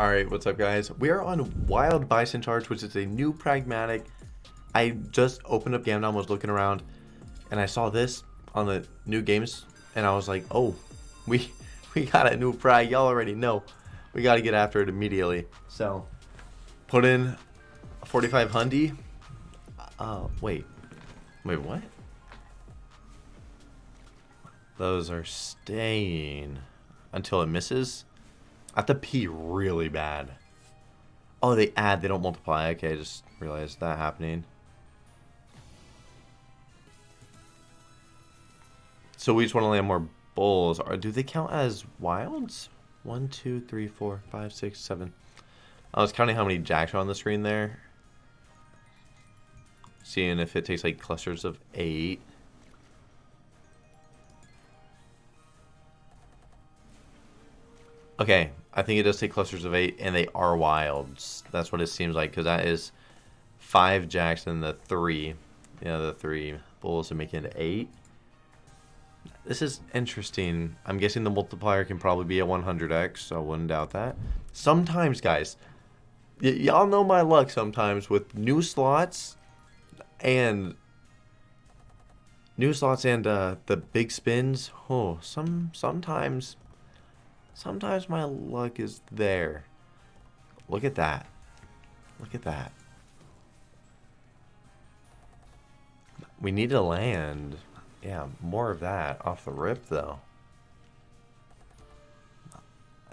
Alright, what's up guys? We are on Wild Bison Charge, which is a new pragmatic. I just opened up Gamdom, was looking around, and I saw this on the new games, and I was like, oh, we we got a new prag, y'all already know. We got to get after it immediately. So, put in 45 Hundy. Uh, wait. Wait, what? Those are staying until it misses. I have to pee really bad. Oh, they add, they don't multiply. Okay, I just realized that happening. So we just want to land more bulls. Do they count as wilds? One, two, three, four, five, six, seven. I was counting how many jacks are on the screen there. Seeing if it takes like clusters of eight. Okay, I think it does take clusters of eight, and they are wilds. That's what it seems like, because that is five jacks and the three. Yeah, the three bulls to make it eight. This is interesting. I'm guessing the multiplier can probably be a 100x, so I wouldn't doubt that. Sometimes, guys, y'all know my luck sometimes with new slots and new slots and uh, the big spins. Oh, some sometimes Sometimes my luck is there. Look at that. Look at that. We need to land. Yeah, more of that off the rip, though.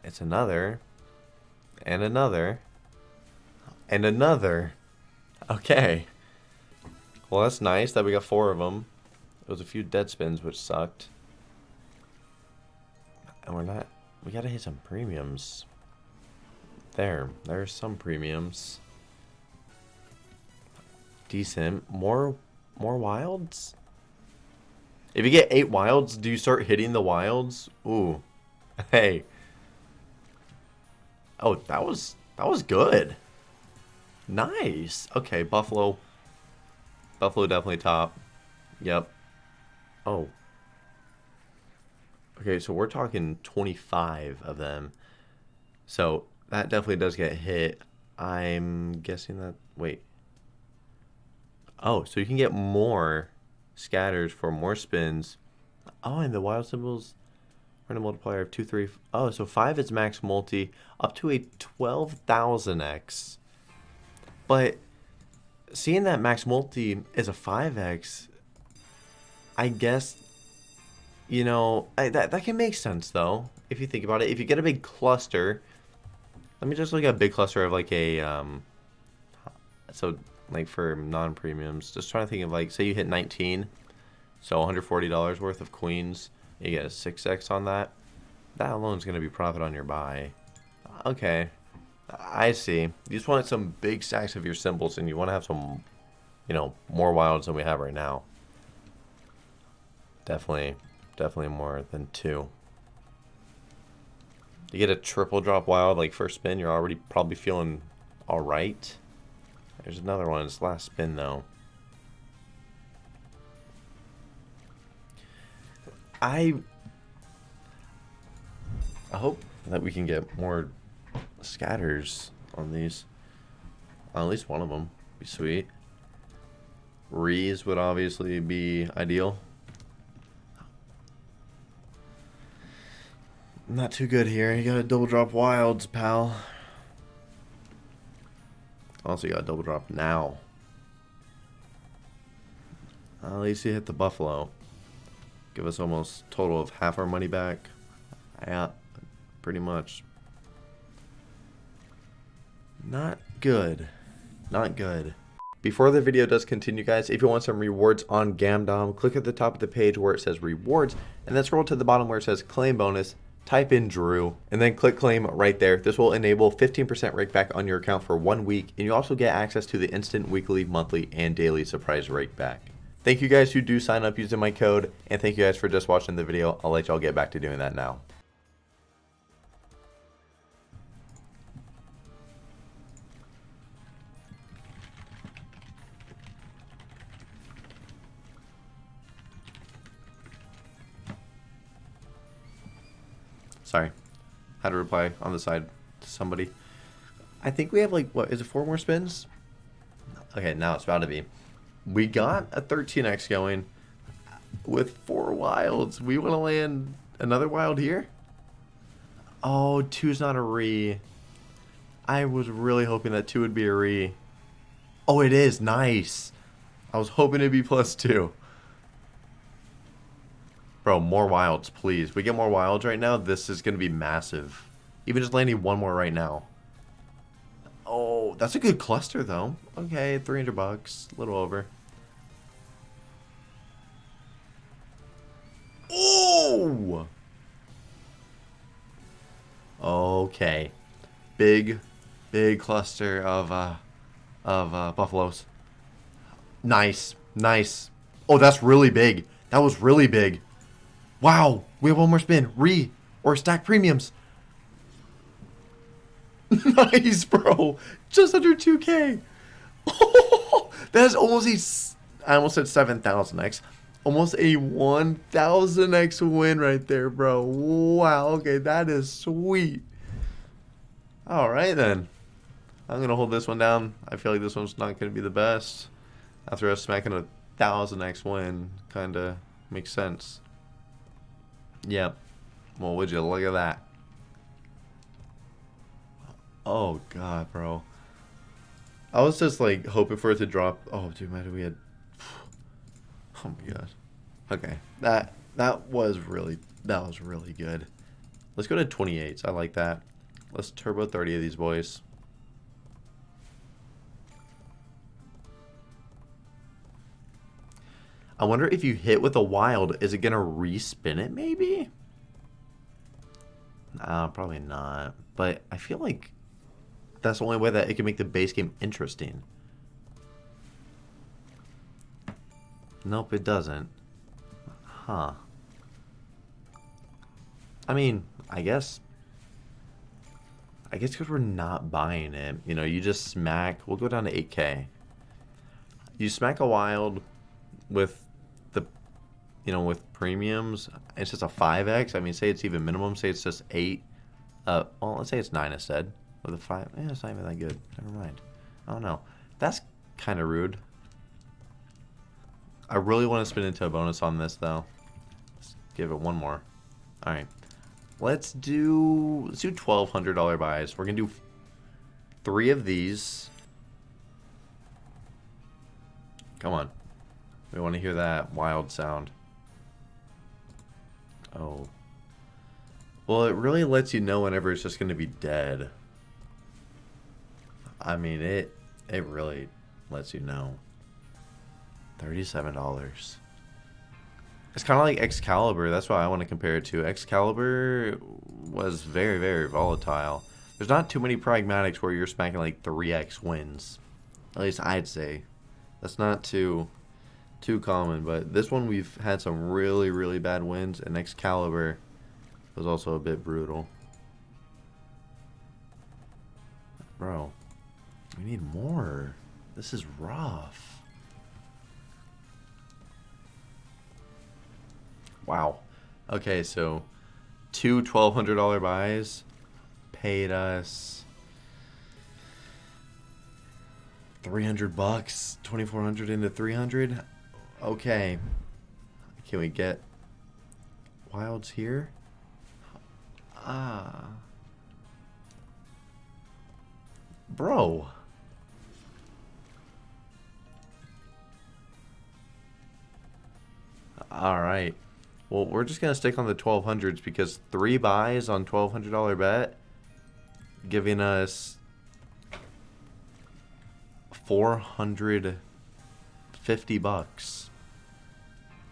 It's another. And another. And another. Okay. Well, that's nice that we got four of them. There was a few dead spins, which sucked. And we're not we gotta hit some premiums. There. There's some premiums. Decent. More more wilds? If you get eight wilds, do you start hitting the wilds? Ooh. Hey. Oh, that was that was good. Nice. Okay, Buffalo. Buffalo definitely top. Yep. Oh, Okay, so we're talking 25 of them. So that definitely does get hit. I'm guessing that... Wait. Oh, so you can get more scatters for more spins. Oh, and the wild symbols random multiplier of 2, 3... Oh, so 5 is max multi up to a 12,000x. But seeing that max multi is a 5x, I guess you know, I, that, that can make sense, though, if you think about it. If you get a big cluster, let me just look at a big cluster of, like, a, um, so, like, for non-premiums, just trying to think of, like, say you hit 19, so $140 worth of queens, you get a 6x on that, that alone is going to be profit on your buy. Okay, I see. You just want some big stacks of your symbols, and you want to have some, you know, more wilds than we have right now. Definitely Definitely more than two. You get a triple drop wild, like first spin, you're already probably feeling alright. There's another one, it's last spin though. I I hope that we can get more scatters on these. at least one of them. Be sweet. Rees would obviously be ideal. Not too good here. You got a double drop wilds, pal. Also, you got a double drop now. At least you hit the buffalo. Give us almost total of half our money back. Yeah, pretty much. Not good. Not good. Before the video does continue, guys, if you want some rewards on Gamdom, click at the top of the page where it says rewards, and then scroll to the bottom where it says claim bonus, type in Drew, and then click claim right there. This will enable 15% rake back on your account for one week, and you also get access to the instant weekly, monthly, and daily surprise rake back. Thank you guys who do sign up using my code, and thank you guys for just watching the video. I'll let y'all get back to doing that now. Sorry. had a reply on the side to somebody. I think we have like what is it four more spins? Okay, now it's about to be. We got a 13x going with four wilds. We want to land another wild here? Oh, two's not a re. I was really hoping that two would be a re. Oh, it is. Nice. I was hoping it'd be plus two. Bro, more wilds, please. We get more wilds right now, this is going to be massive. Even just landing one more right now. Oh, that's a good cluster, though. Okay, 300 bucks. A little over. Oh! Okay. Big, big cluster of, uh, of, uh, buffaloes. Nice. Nice. Oh, that's really big. That was really big. Wow. We have one more spin. Re or stack premiums. nice, bro. Just under 2K. Oh, that is almost a... I almost said 7,000x. Almost a 1,000x win right there, bro. Wow. Okay, that is sweet. All right, then. I'm going to hold this one down. I feel like this one's not going to be the best. After us smacking a 1,000x win, kind of makes sense. Yep. Well, would you look at that? Oh, God, bro. I was just, like, hoping for it to drop. Oh, dude, man, we had... Oh, my God. Okay. That, that was really... That was really good. Let's go to 28s. I like that. Let's turbo 30 of these boys. I wonder if you hit with a wild, is it going to respin it maybe? Nah, probably not. But I feel like that's the only way that it can make the base game interesting. Nope, it doesn't. Huh. I mean, I guess I guess because we're not buying it. You know, you just smack... We'll go down to 8k. You smack a wild with. You know, with premiums. It's just a 5x. I mean, say it's even minimum. Say it's just 8. Uh, well, let's say it's 9 instead. With a 5. Yeah, it's not even that good. Never mind. I don't know. That's kind of rude. I really want to spin into a bonus on this, though. Let's give it one more. Alright. Let's do let's do twelve hundred dollar buys. We're gonna do three of these. Come on. We want to hear that wild sound. Oh. Well, it really lets you know whenever it's just going to be dead. I mean, it it really lets you know. $37. It's kind of like Excalibur. That's why I want to compare it to. Excalibur was very, very volatile. There's not too many pragmatics where you're smacking like 3x wins. At least I'd say. That's not too too common, but this one we've had some really, really bad wins, and Excalibur was also a bit brutal. Bro, we need more. This is rough. Wow. Okay, so two $1,200 buys paid us 300 bucks, 2400 into 300. Okay. Can we get wilds here? Ah. Bro. All right. Well, we're just going to stick on the 1200s because three buys on $1,200 bet giving us 450 bucks.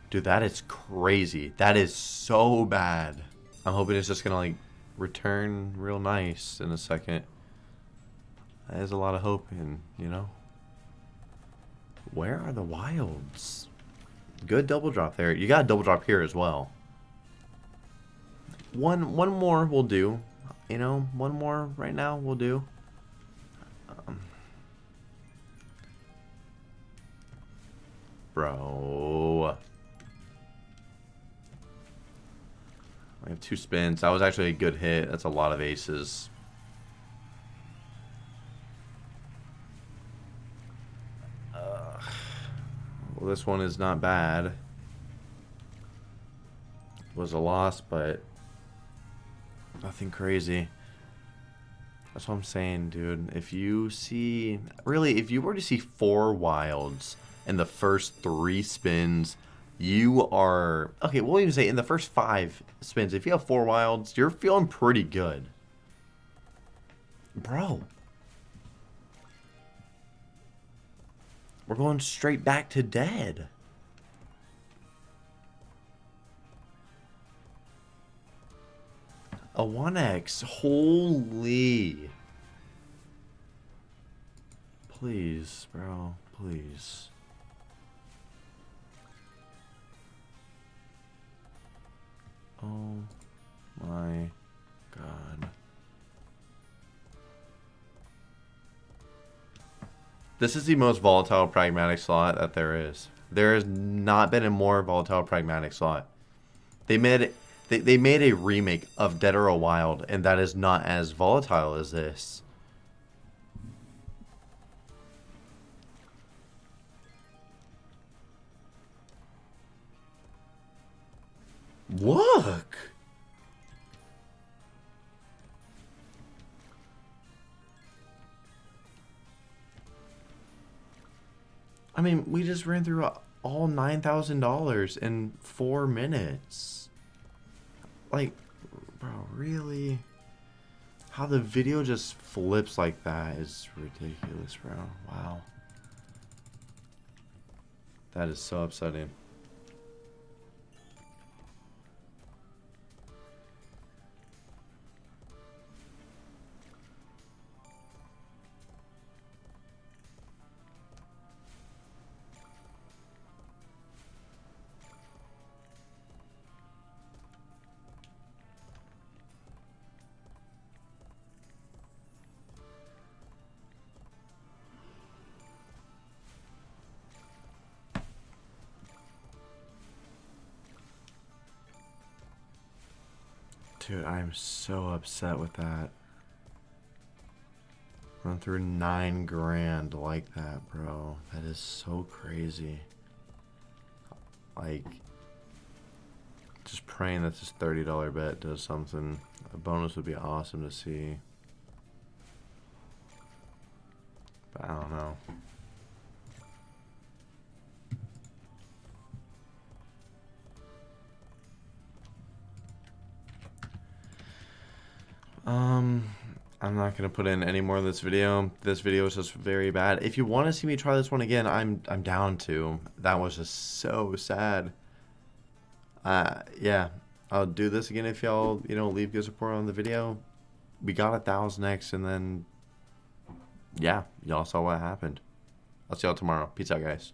Dude, that is crazy. That is so bad. I'm hoping it's just to like return real nice in a second. That is a lot of hope in, you know. Where are the wilds? Good double drop there. You got a double drop here as well. One one more will do. You know, one more right now will do. Bro. I have two spins. That was actually a good hit. That's a lot of aces. Uh, well, this one is not bad. It was a loss, but nothing crazy. That's what I'm saying, dude. If you see, really, if you were to see four wilds in the first three spins, you are, okay, we'll even say in the first five spins, if you have four wilds, you're feeling pretty good. Bro. We're going straight back to dead. A 1x. Holy. Please, bro. Please. Oh my god. This is the most volatile pragmatic slot that there is. There has not been a more volatile pragmatic slot. They made they, they made a remake of Dead or a Wild, and that is not as volatile as this. Look! I mean, we just ran through all $9,000 in four minutes. Like, bro, really? How the video just flips like that is ridiculous, bro. Wow. That is so upsetting. Dude, I'm so upset with that. Run through nine grand like that, bro. That is so crazy. Like, just praying that this $30 bet does something. A bonus would be awesome to see. But I don't know. Um, I'm not gonna put in any more of this video. This video is just very bad. If you want to see me try this one again, I'm I'm down to. That was just so sad. Uh, yeah, I'll do this again if y'all you know leave good support on the video. We got a thousand X, and then yeah, y'all saw what happened. I'll see y'all tomorrow. Peace out, guys.